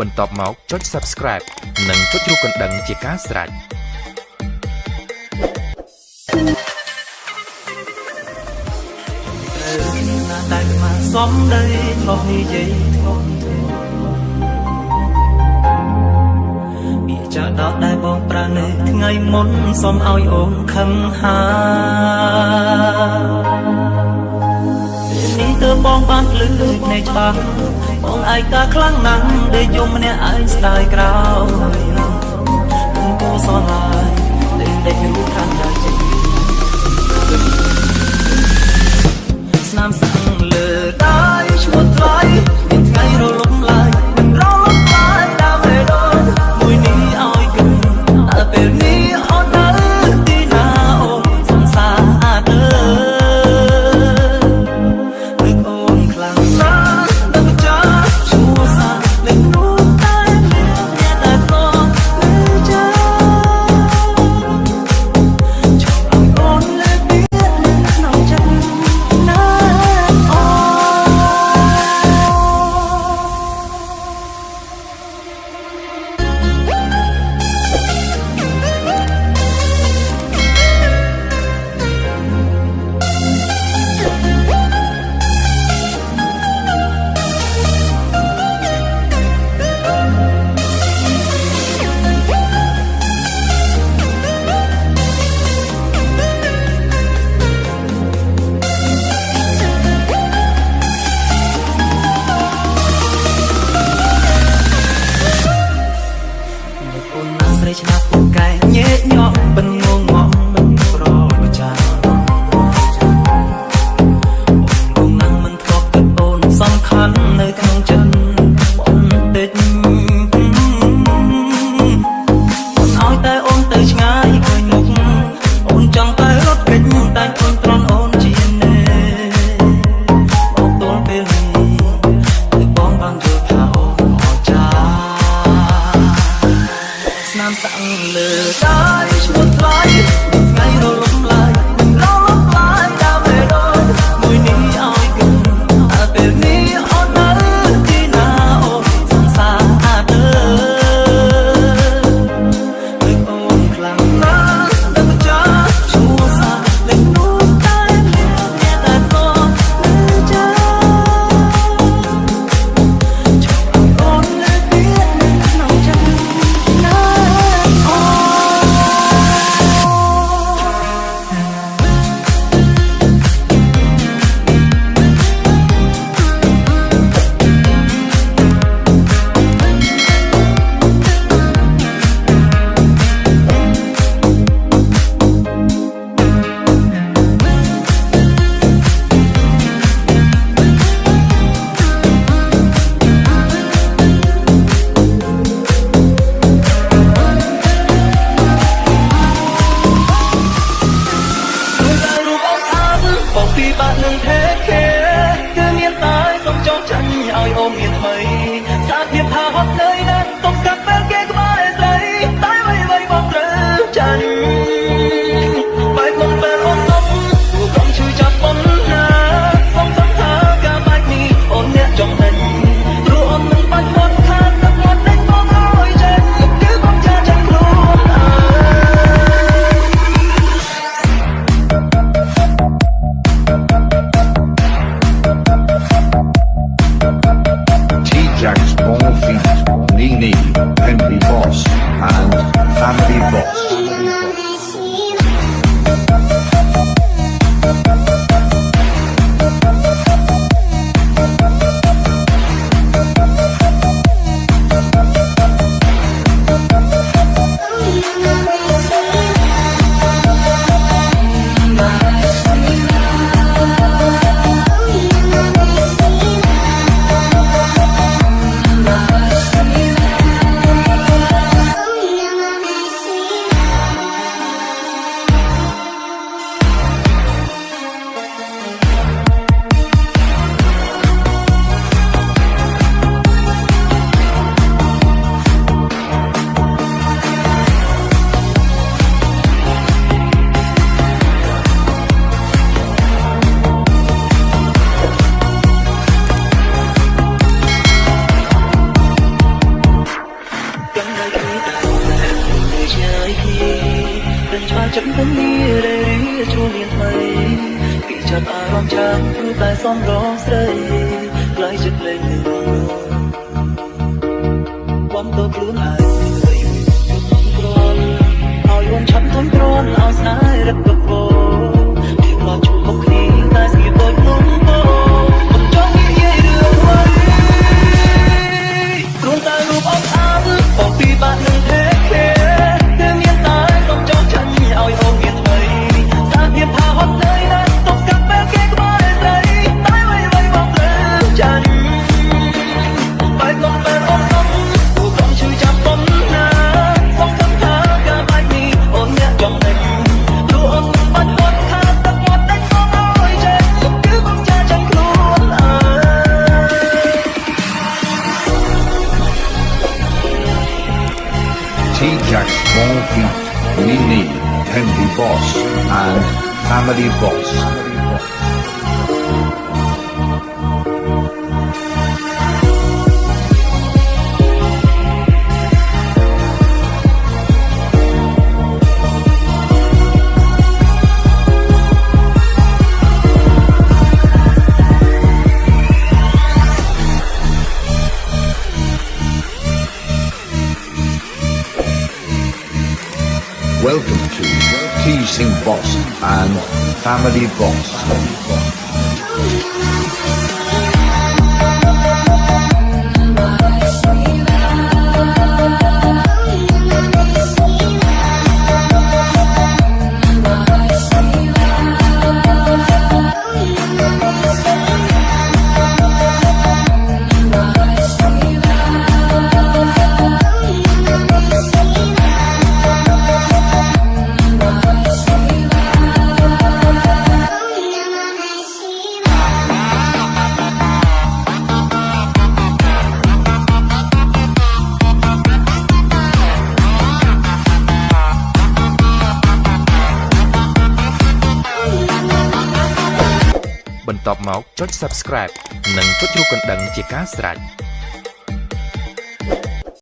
បន្ទាប់មកចុច Subscribe និងចុចរូបកណ្ដឹងជាការស្រេច។ thank you តែខ្មាស់សំដីធ្លាប់និយាយធ្ងន់ធ្ងរពាក្យចាស់ដល់ដែលបងប្រើនៅថ្ងៃមុនសុំឲ្យអូនខឹងហា បងបានភ្លឺភ្នែកច្បាស់បងឯកាខ្លាំងណាស់ដែលយំម្នាក់ឯងស្ដាយក្រោយគុំគូសនឡាយដែលតែរូបខាងដៃចិត្តស្នាមសា ចាប់អារម្មណ៍ចាំព្រោះតែសំរងស្រីខ្លាយចិត្តលេងនឹងបំទៅខ្លួនឯងក្រនឲ្យវន់ឆាប់ធន់ក្រនឲ្យស្នេហ៍រឹកកកោពី Small Feet, Nini, Henry Boss, and Family Boss. To Teasing Boss and Family Boss. ។ បន្ទាប់មកចុច Subscribe និងចុចរូបកណ្ដឹងជាការស្រេច